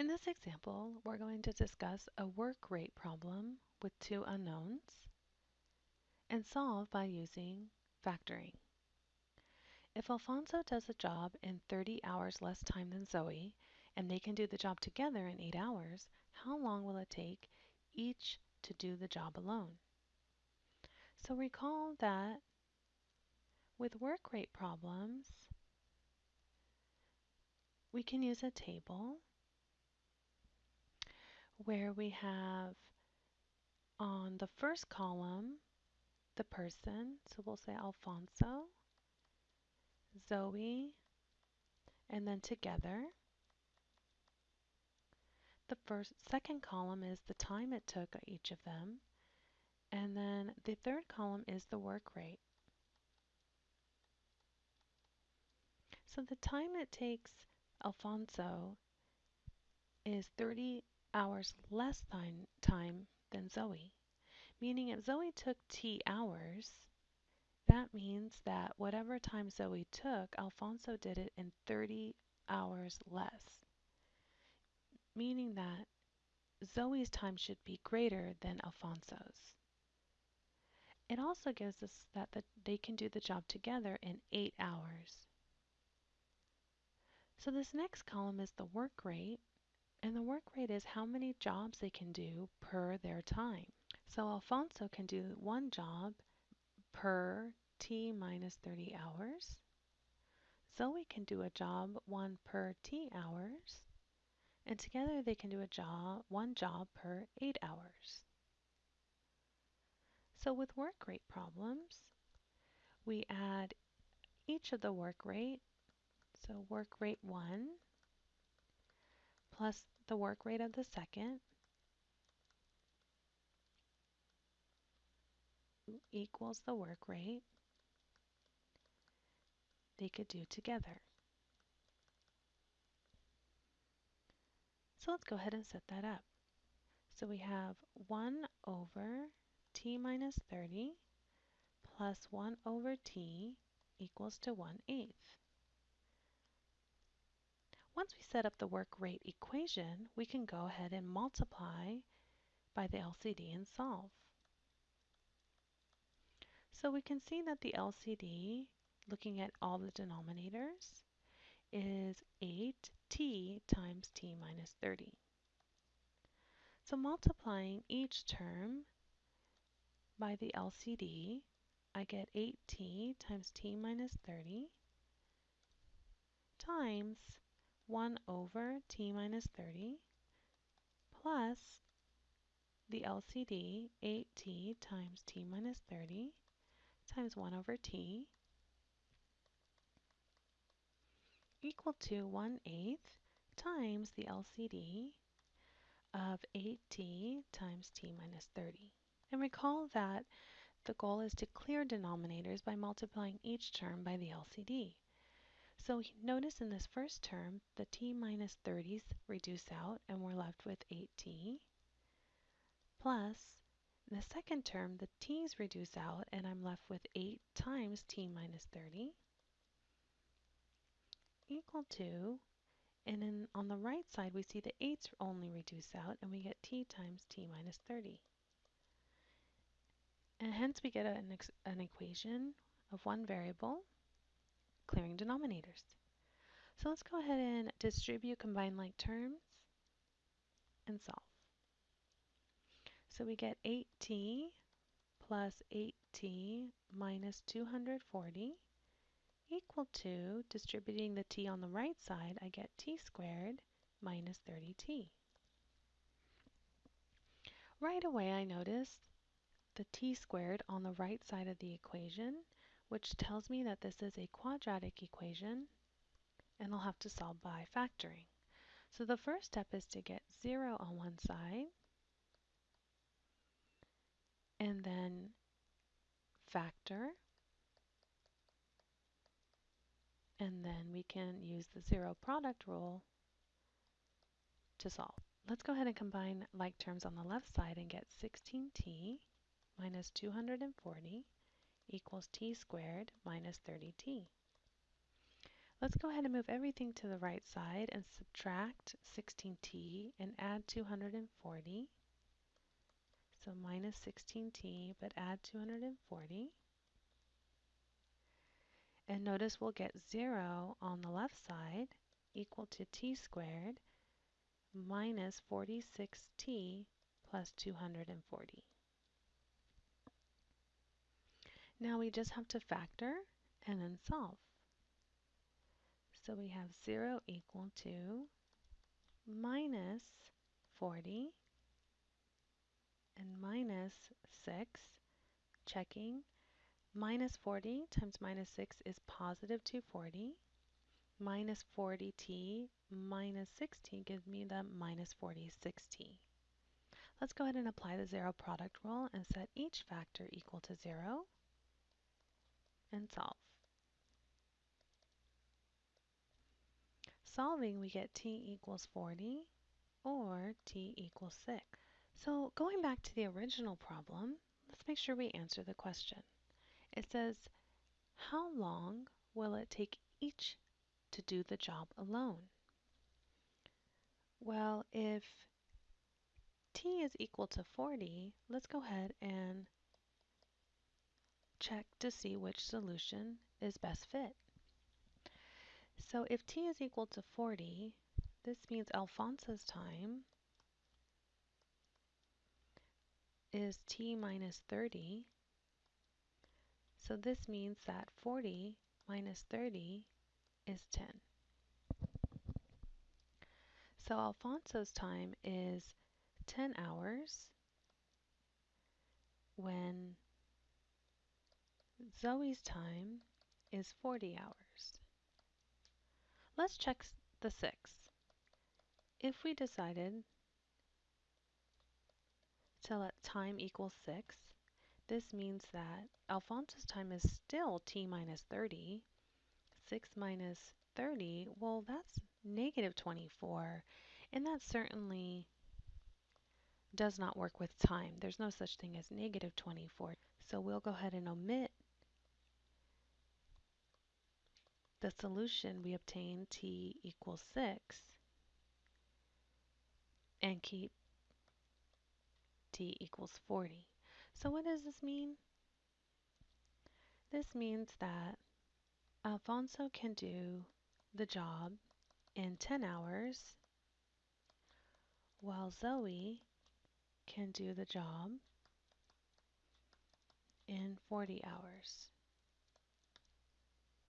In this example, we're going to discuss a work rate problem with two unknowns and solve by using factoring. If Alfonso does a job in 30 hours less time than Zoe, and they can do the job together in 8 hours, how long will it take each to do the job alone? So recall that with work rate problems, we can use a table where we have on the first column the person, so we'll say Alfonso, Zoe, and then together. The first second column is the time it took each of them, and then the third column is the work rate. So the time it takes Alfonso is 30 hours less than time than Zoe. Meaning if Zoe took T hours, that means that whatever time Zoe took, Alfonso did it in 30 hours less. Meaning that Zoe's time should be greater than Alfonso's. It also gives us that the, they can do the job together in 8 hours. So this next column is the work rate, and the work rate is how many jobs they can do per their time. So Alfonso can do one job per t minus 30 hours. Zoe can do a job one per t hours. And together they can do a job one job per 8 hours. So with work rate problems, we add each of the work rate. So work rate 1 plus the work rate of the second equals the work rate they could do together. So let's go ahead and set that up. So we have 1 over t minus 30 plus 1 over t equals to 1 eighth. Once we set up the work rate equation, we can go ahead and multiply by the LCD and solve. So we can see that the LCD, looking at all the denominators, is 8t times t minus 30. So multiplying each term by the LCD, I get 8t times t minus 30 times 1 over t minus 30 plus the LCD 8t times t minus 30 times 1 over t equal to 1 eighth times the LCD of 8t times t minus 30. And recall that the goal is to clear denominators by multiplying each term by the LCD. So notice in this first term, the t minus 30s reduce out and we're left with 8t plus in the second term, the t's reduce out and I'm left with 8 times t minus 30 equal to, and then on the right side we see the 8's only reduce out and we get t times t minus 30. And hence we get an, an equation of one variable clearing denominators. So let's go ahead and distribute combined like terms and solve. So we get 8t plus 8t minus 240 equal to, distributing the t on the right side, I get t squared minus 30t. Right away I notice the t squared on the right side of the equation which tells me that this is a quadratic equation and I'll have to solve by factoring. So the first step is to get 0 on one side and then factor and then we can use the zero product rule to solve. Let's go ahead and combine like terms on the left side and get 16t minus 240 equals t squared minus 30t. Let's go ahead and move everything to the right side and subtract 16t and add 240. So minus 16t, but add 240. And notice we'll get 0 on the left side equal to t squared minus 46t plus 240. Now we just have to factor and then solve. So we have 0 equal to minus 40 and minus 6, checking. Minus 40 times minus 6 is positive 240. Minus 40t minus 60 gives me the minus 46t. Let's go ahead and apply the zero product rule and set each factor equal to 0 and solve. Solving, we get t equals 40 or t equals 6. So going back to the original problem, let's make sure we answer the question. It says, how long will it take each to do the job alone? Well, if t is equal to 40, let's go ahead and check to see which solution is best fit. So if t is equal to 40, this means Alfonso's time is t minus 30. So this means that 40 minus 30 is 10. So Alfonso's time is 10 hours when Zoe's time is 40 hours. Let's check the 6. If we decided to let time equal 6, this means that Alfonso's time is still t minus 30. 6 minus 30, well, that's negative 24. And that certainly does not work with time. There's no such thing as negative 24. So we'll go ahead and omit the solution. We obtain t equals 6 and keep t equals 40. So what does this mean? This means that Alfonso can do the job in 10 hours while Zoe can do the job in 40 hours.